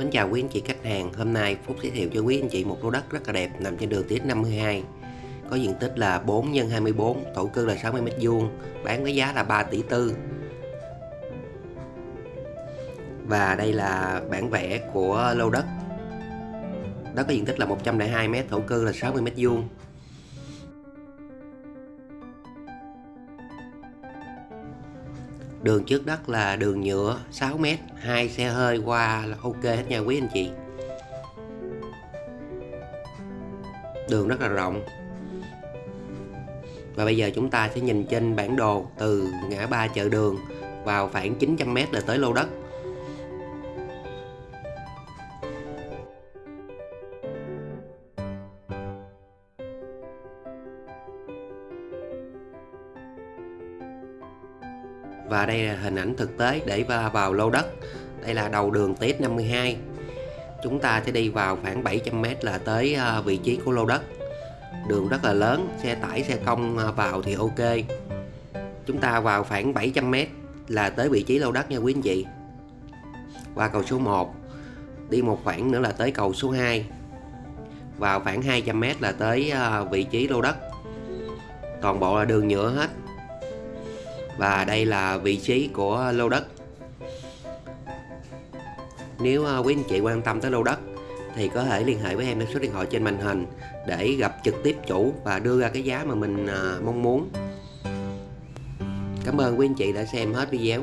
Mến chào quý anh chị khách hàng, hôm nay Phúc giới thiệu cho quý anh chị một lô đất rất là đẹp nằm trên đường Tiết 52 Có diện tích là 4 x 24, thổ cư là 60m2, bán với giá là 3 tỷ tư. Và đây là bản vẽ của lô đất. Đất có diện tích là 102m, thổ cư là 60m2 Đường trước đất là đường nhựa 6m, hai xe hơi qua là ok hết nha quý anh chị. Đường rất là rộng. Và bây giờ chúng ta sẽ nhìn trên bản đồ từ ngã ba chợ đường vào khoảng 900m là tới lô đất. Và đây là hình ảnh thực tế để vào lô đất. Đây là đầu đường tiếp 52 Chúng ta sẽ đi vào khoảng 700m là tới à, vị trí của lô đất. Đường rất là lớn, xe tải, xe công à, vào thì ok. Chúng ta vào khoảng 700m là tới vị trí lô đất nha quý anh chị. Qua cầu số 1 Đi một khoảng nữa là tới cầu số 2 Vào khoảng 200m là tới à, vị trí lô đất. Toàn bộ là đường nhựa hết và đây là vị trí của lô đất. Nếu à, quý anh chị quan tâm tới lô đất, thì có thể liên hệ với em theo số điện thoại trên màn hình để gặp trực tiếp chủ và đưa ra cái giá mà mình à, mong muốn. Cảm ơn quý anh chị đã xem hết video.